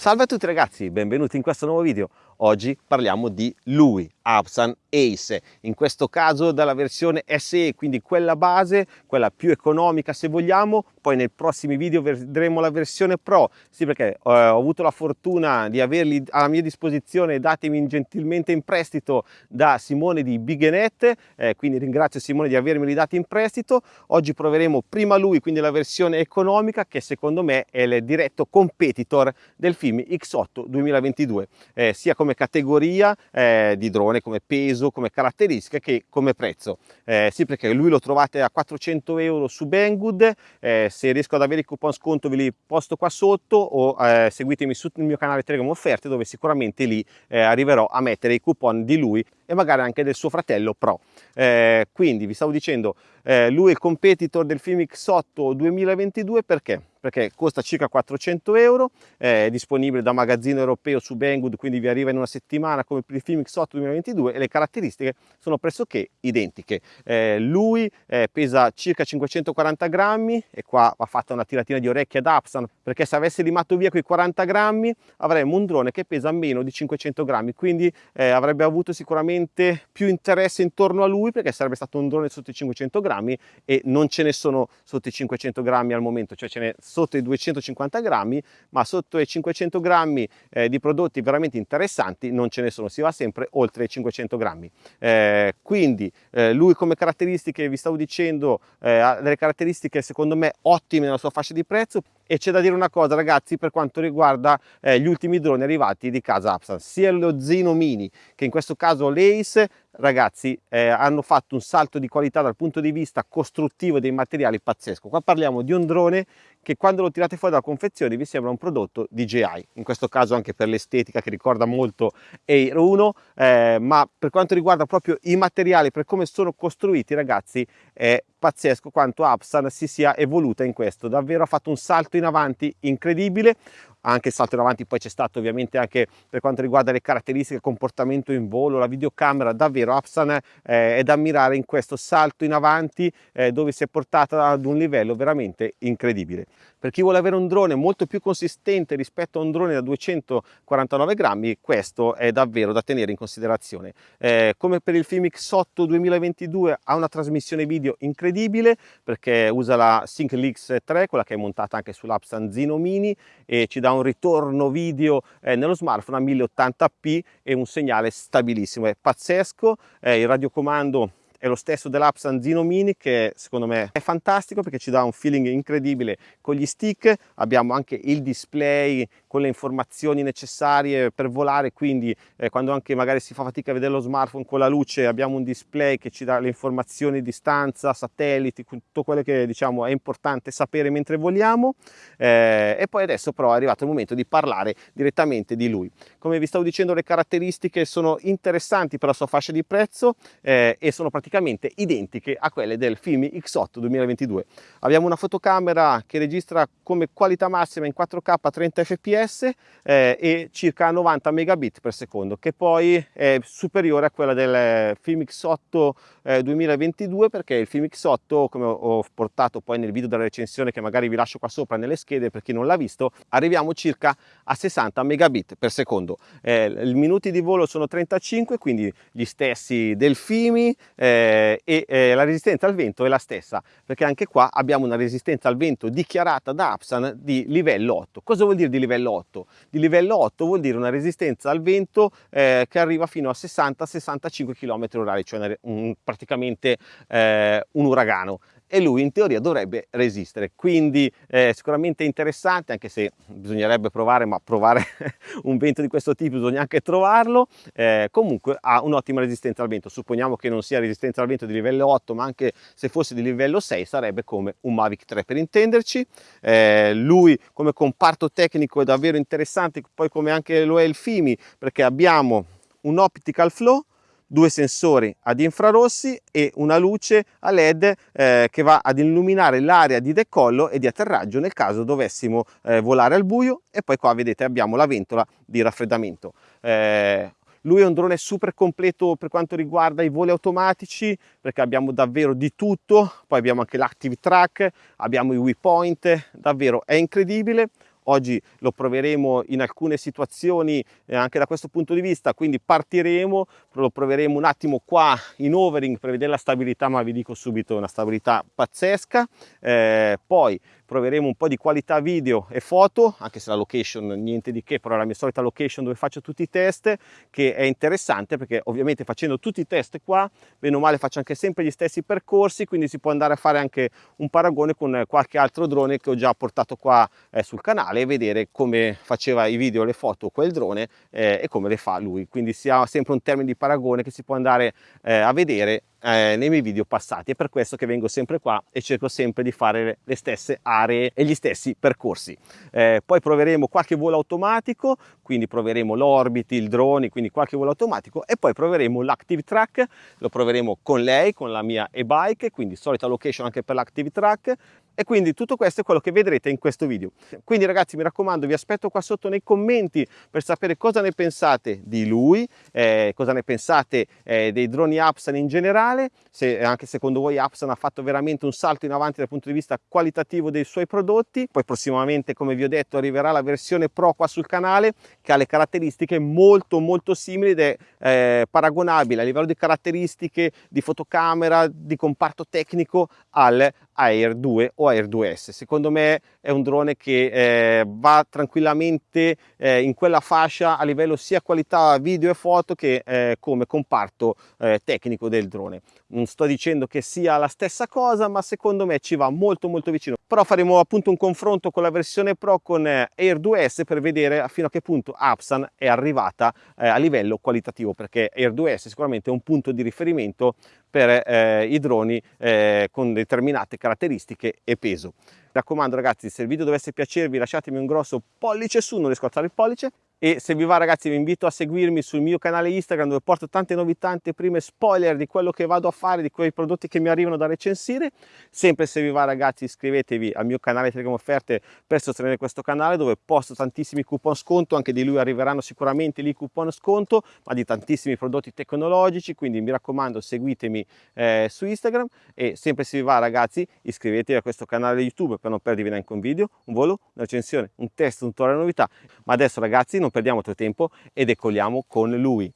Salve a tutti ragazzi, benvenuti in questo nuovo video. Oggi parliamo di lui, Absan Ace, in questo caso dalla versione SE, quindi quella base, quella più economica se vogliamo, poi nei prossimi video vedremo la versione Pro, sì perché eh, ho avuto la fortuna di averli alla mia disposizione datemi gentilmente in prestito da Simone di Bighenet, eh, quindi ringrazio Simone di avermeli dati in prestito, oggi proveremo prima lui, quindi la versione economica che secondo me è il diretto competitor del film X8 2022, eh, sia come categoria eh, di drone, come peso, come caratteristiche che come prezzo. Eh, sì, perché lui lo trovate a 400 euro su Banggood, eh, se riesco ad avere i coupon sconto ve li posto qua sotto o eh, seguitemi sul mio canale Telegram Offerte dove sicuramente lì eh, arriverò a mettere i coupon di lui e magari anche del suo fratello Pro. Eh, quindi vi stavo dicendo, lui è il competitor del film X8 2022 perché? Perché costa circa 400 euro, è disponibile da magazzino europeo su Banggood, quindi vi arriva in una settimana come per il film X8 2022 e le caratteristiche sono pressoché identiche. Eh, lui eh, pesa circa 540 grammi e qua va fatta una tiratina di orecchie ad Apsan perché se avesse limato via quei 40 grammi avremmo un drone che pesa meno di 500 grammi, quindi eh, avrebbe avuto sicuramente più interesse intorno a lui perché sarebbe stato un drone sotto i 500 grammi e non ce ne sono sotto i 500 grammi al momento, cioè ce ne sotto i 250 grammi, ma sotto i 500 grammi eh, di prodotti veramente interessanti non ce ne sono, si va sempre oltre i 500 grammi. Eh, quindi eh, lui come caratteristiche, vi stavo dicendo, eh, ha delle caratteristiche secondo me ottime nella sua fascia di prezzo, e c'è da dire una cosa ragazzi per quanto riguarda eh, gli ultimi droni arrivati di casa Apsan sia lo Zino Mini che in questo caso l'Ace ragazzi eh, hanno fatto un salto di qualità dal punto di vista costruttivo dei materiali pazzesco. Qua parliamo di un drone che quando lo tirate fuori dalla confezione vi sembra un prodotto DJI in questo caso anche per l'estetica che ricorda molto Air 1 eh, ma per quanto riguarda proprio i materiali per come sono costruiti ragazzi è pazzesco quanto Apsan si sia evoluta in questo. Davvero ha fatto un salto in avanti incredibile anche il salto in avanti poi c'è stato ovviamente anche per quanto riguarda le caratteristiche, il comportamento in volo, la videocamera, davvero Apsan eh, è da ammirare in questo salto in avanti eh, dove si è portata ad un livello veramente incredibile. Per chi vuole avere un drone molto più consistente rispetto a un drone da 249 grammi, questo è davvero da tenere in considerazione. Eh, come per il Film X8 2022 ha una trasmissione video incredibile perché usa la SyncLix 3, quella che è montata anche sull'Apsan Zino Mini e ci dà un ritorno video eh, nello smartphone a 1080p e un segnale stabilissimo, è pazzesco, eh, il radiocomando è lo stesso dell'app Sanzino Mini che secondo me è fantastico perché ci dà un feeling incredibile con gli stick, abbiamo anche il display con le informazioni necessarie per volare, quindi eh, quando anche magari si fa fatica a vedere lo smartphone con la luce abbiamo un display che ci dà le informazioni di distanza, satelliti, tutto quello che diciamo è importante sapere mentre voliamo eh, e poi adesso però è arrivato il momento di parlare direttamente di lui. Come vi stavo dicendo le caratteristiche sono interessanti per la sua fascia di prezzo eh, e sono praticamente praticamente identiche a quelle del Filmi X8 2022. Abbiamo una fotocamera che registra come qualità massima in 4K a 30 fps eh, e circa 90 megabit per secondo, che poi è superiore a quella del Film X8 eh, 2022 perché il Film X8, come ho portato poi nel video della recensione che magari vi lascio qua sopra nelle schede per chi non l'ha visto, arriviamo circa a 60 megabit per secondo. Eh, I minuti di volo sono 35, quindi gli stessi del Fimi, eh, eh, e eh, la resistenza al vento è la stessa perché anche qua abbiamo una resistenza al vento dichiarata da Apsan di livello 8 cosa vuol dire di livello 8? di livello 8 vuol dire una resistenza al vento eh, che arriva fino a 60-65 km orari cioè un, praticamente eh, un uragano e lui in teoria dovrebbe resistere. Quindi eh, sicuramente interessante anche se bisognerebbe provare ma provare un vento di questo tipo bisogna anche trovarlo. Eh, comunque ha un'ottima resistenza al vento. Supponiamo che non sia resistenza al vento di livello 8 ma anche se fosse di livello 6 sarebbe come un Mavic 3 per intenderci. Eh, lui come comparto tecnico è davvero interessante poi come anche lo è il FIMI perché abbiamo un optical flow due sensori ad infrarossi e una luce a led eh, che va ad illuminare l'area di decollo e di atterraggio nel caso dovessimo eh, volare al buio. E poi qua vedete abbiamo la ventola di raffreddamento. Eh, lui è un drone super completo per quanto riguarda i voli automatici perché abbiamo davvero di tutto. Poi abbiamo anche l'active track abbiamo i waypoint davvero è incredibile oggi lo proveremo in alcune situazioni eh, anche da questo punto di vista, quindi partiremo, lo proveremo un attimo qua in overing per vedere la stabilità, ma vi dico subito una stabilità pazzesca, eh, poi proveremo un po' di qualità video e foto, anche se la location niente di che, però è la mia solita location dove faccio tutti i test, che è interessante perché ovviamente facendo tutti i test qua, bene o male faccio anche sempre gli stessi percorsi, quindi si può andare a fare anche un paragone con qualche altro drone che ho già portato qua eh, sul canale e vedere come faceva i video le foto quel drone eh, e come le fa lui, quindi si ha sempre un termine di paragone che si può andare eh, a vedere eh, nei miei video passati. È per questo che vengo sempre qua e cerco sempre di fare le stesse aree e gli stessi percorsi. Eh, poi proveremo qualche volo automatico quindi proveremo l'orbit, il drone quindi qualche volo automatico e poi proveremo l'active track lo proveremo con lei con la mia e-bike quindi solita location anche per l'active track e quindi tutto questo è quello che vedrete in questo video. Quindi ragazzi mi raccomando vi aspetto qua sotto nei commenti per sapere cosa ne pensate di lui, eh, cosa ne pensate eh, dei droni Apsan in generale, se anche secondo voi Apsan ha fatto veramente un salto in avanti dal punto di vista qualitativo dei suoi prodotti, poi prossimamente come vi ho detto arriverà la versione Pro qua sul canale che ha le caratteristiche molto molto simili ed è eh, paragonabile a livello di caratteristiche di fotocamera, di comparto tecnico al Air 2 o Air 2S. Secondo me è un drone che eh, va tranquillamente eh, in quella fascia a livello sia qualità video e foto che eh, come comparto eh, tecnico del drone. Non sto dicendo che sia la stessa cosa, ma secondo me ci va molto molto vicino. Però faremo appunto un confronto con la versione Pro con eh, Air 2S per vedere fino a che punto Apsan è arrivata eh, a livello qualitativo, perché Air 2S sicuramente è un punto di riferimento per eh, i droni eh, con determinate caratteristiche e peso. Mi raccomando ragazzi, se il video dovesse piacervi lasciatemi un grosso pollice su, non riesco a alzare il pollice, e se vi va ragazzi vi invito a seguirmi sul mio canale Instagram dove porto tante novità, tante prime spoiler di quello che vado a fare, di quei prodotti che mi arrivano da recensire. Sempre se vi va ragazzi iscrivetevi al mio canale Telegram Offerte per sostenere questo canale dove posto tantissimi coupon sconto, anche di lui arriveranno sicuramente lì coupon sconto, ma di tantissimi prodotti tecnologici, quindi mi raccomando seguitemi eh, su Instagram e sempre se vi va ragazzi iscrivetevi a questo canale YouTube per non perdervi neanche un video, un volo, una recensione, un test, un tutorial novità. Ma adesso ragazzi non non perdiamo altro tempo e decolliamo con lui,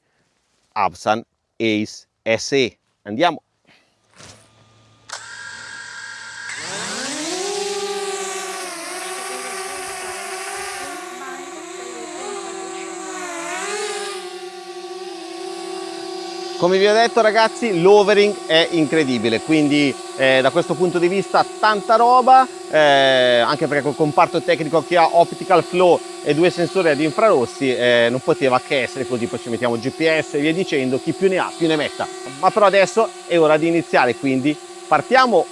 Absan Ace SE. Andiamo! Come vi ho detto ragazzi l'overing è incredibile, quindi eh, da questo punto di vista tanta roba, eh, anche perché col comparto tecnico che ha optical flow e due sensori ad infrarossi eh, non poteva che essere così, poi ci mettiamo GPS e via dicendo, chi più ne ha più ne metta. Ma però adesso è ora di iniziare, quindi partiamo